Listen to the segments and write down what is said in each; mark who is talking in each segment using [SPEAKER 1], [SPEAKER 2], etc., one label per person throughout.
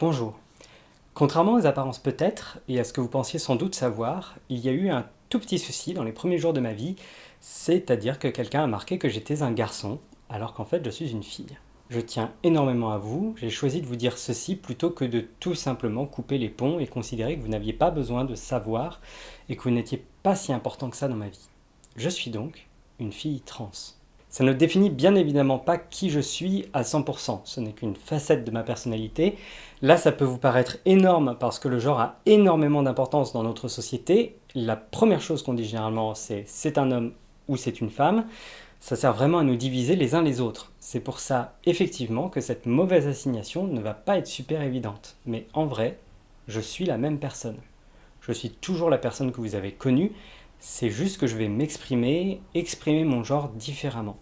[SPEAKER 1] Bonjour. Contrairement aux apparences peut-être, et à ce que vous pensiez sans doute savoir, il y a eu un tout petit souci dans les premiers jours de ma vie, c'est-à-dire que quelqu'un a marqué que j'étais un garçon, alors qu'en fait je suis une fille. Je tiens énormément à vous, j'ai choisi de vous dire ceci plutôt que de tout simplement couper les ponts et considérer que vous n'aviez pas besoin de savoir et que vous n'étiez pas si important que ça dans ma vie. Je suis donc une fille trans. Ça ne définit bien évidemment pas qui je suis à 100%, ce n'est qu'une facette de ma personnalité. Là, ça peut vous paraître énorme parce que le genre a énormément d'importance dans notre société. La première chose qu'on dit généralement, c'est c'est un homme ou c'est une femme. Ça sert vraiment à nous diviser les uns les autres. C'est pour ça, effectivement, que cette mauvaise assignation ne va pas être super évidente. Mais en vrai, je suis la même personne. Je suis toujours la personne que vous avez connue, c'est juste que je vais m'exprimer, exprimer mon genre différemment.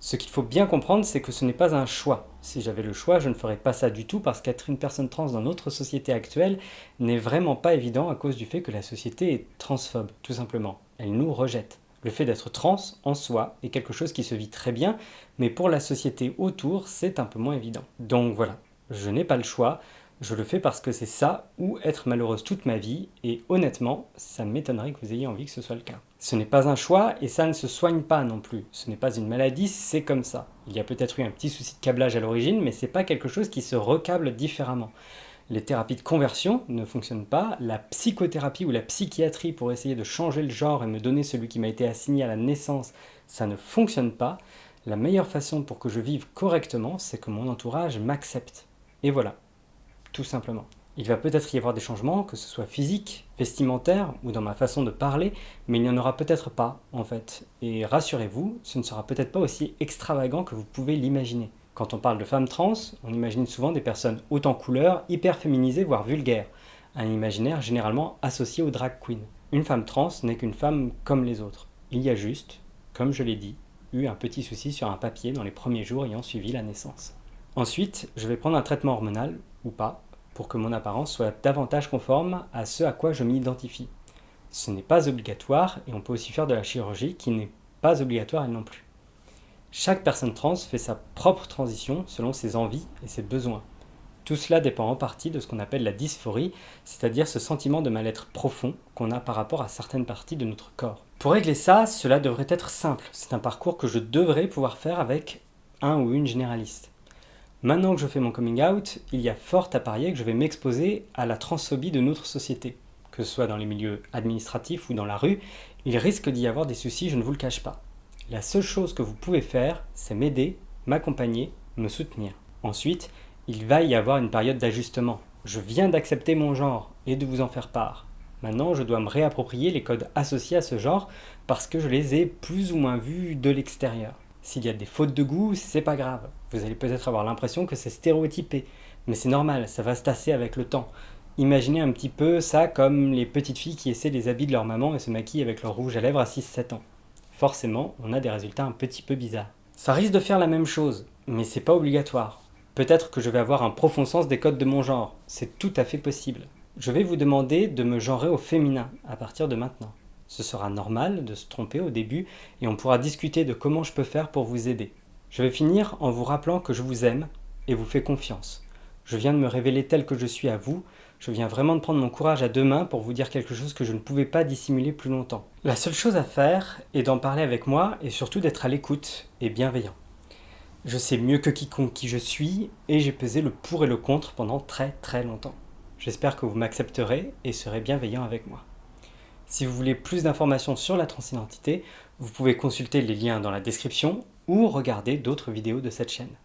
[SPEAKER 1] Ce qu'il faut bien comprendre, c'est que ce n'est pas un choix. Si j'avais le choix, je ne ferais pas ça du tout parce qu'être une personne trans dans notre société actuelle n'est vraiment pas évident à cause du fait que la société est transphobe, tout simplement. Elle nous rejette. Le fait d'être trans, en soi, est quelque chose qui se vit très bien, mais pour la société autour, c'est un peu moins évident. Donc voilà, je n'ai pas le choix, je le fais parce que c'est ça ou être malheureuse toute ma vie et honnêtement, ça m'étonnerait que vous ayez envie que ce soit le cas. Ce n'est pas un choix et ça ne se soigne pas non plus. Ce n'est pas une maladie, c'est comme ça. Il y a peut-être eu un petit souci de câblage à l'origine, mais c'est pas quelque chose qui se recable différemment. Les thérapies de conversion ne fonctionnent pas, la psychothérapie ou la psychiatrie pour essayer de changer le genre et me donner celui qui m'a été assigné à la naissance, ça ne fonctionne pas. La meilleure façon pour que je vive correctement, c'est que mon entourage m'accepte. Et voilà, tout simplement. Il va peut-être y avoir des changements, que ce soit physique, vestimentaire ou dans ma façon de parler, mais il n'y en aura peut-être pas, en fait. Et rassurez-vous, ce ne sera peut-être pas aussi extravagant que vous pouvez l'imaginer. Quand on parle de femmes trans, on imagine souvent des personnes hautes en couleur, hyper féminisées, voire vulgaires. Un imaginaire généralement associé aux drag queens. Une femme trans n'est qu'une femme comme les autres. Il y a juste, comme je l'ai dit, eu un petit souci sur un papier dans les premiers jours ayant suivi la naissance. Ensuite, je vais prendre un traitement hormonal, ou pas, pour que mon apparence soit davantage conforme à ce à quoi je m'identifie. Ce n'est pas obligatoire et on peut aussi faire de la chirurgie qui n'est pas obligatoire non plus. Chaque personne trans fait sa propre transition selon ses envies et ses besoins. Tout cela dépend en partie de ce qu'on appelle la dysphorie, c'est-à-dire ce sentiment de mal-être profond qu'on a par rapport à certaines parties de notre corps. Pour régler ça, cela devrait être simple. C'est un parcours que je devrais pouvoir faire avec un ou une généraliste. Maintenant que je fais mon coming out, il y a fort à parier que je vais m'exposer à la transphobie de notre société. Que ce soit dans les milieux administratifs ou dans la rue, il risque d'y avoir des soucis, je ne vous le cache pas. La seule chose que vous pouvez faire, c'est m'aider, m'accompagner, me soutenir. Ensuite, il va y avoir une période d'ajustement. Je viens d'accepter mon genre et de vous en faire part. Maintenant, je dois me réapproprier les codes associés à ce genre parce que je les ai plus ou moins vus de l'extérieur. S'il y a des fautes de goût, c'est pas grave. Vous allez peut-être avoir l'impression que c'est stéréotypé, mais c'est normal, ça va se tasser avec le temps. Imaginez un petit peu ça comme les petites filles qui essaient les habits de leur maman et se maquillent avec leur rouge à lèvres à 6-7 ans. Forcément, on a des résultats un petit peu bizarres. Ça risque de faire la même chose, mais c'est pas obligatoire. Peut-être que je vais avoir un profond sens des codes de mon genre, c'est tout à fait possible. Je vais vous demander de me genrer au féminin à partir de maintenant. Ce sera normal de se tromper au début et on pourra discuter de comment je peux faire pour vous aider. Je vais finir en vous rappelant que je vous aime et vous fais confiance. Je viens de me révéler tel que je suis à vous, je viens vraiment de prendre mon courage à deux mains pour vous dire quelque chose que je ne pouvais pas dissimuler plus longtemps. La seule chose à faire est d'en parler avec moi et surtout d'être à l'écoute et bienveillant. Je sais mieux que quiconque qui je suis et j'ai pesé le pour et le contre pendant très très longtemps. J'espère que vous m'accepterez et serez bienveillant avec moi. Si vous voulez plus d'informations sur la transidentité, vous pouvez consulter les liens dans la description ou regarder d'autres vidéos de cette chaîne.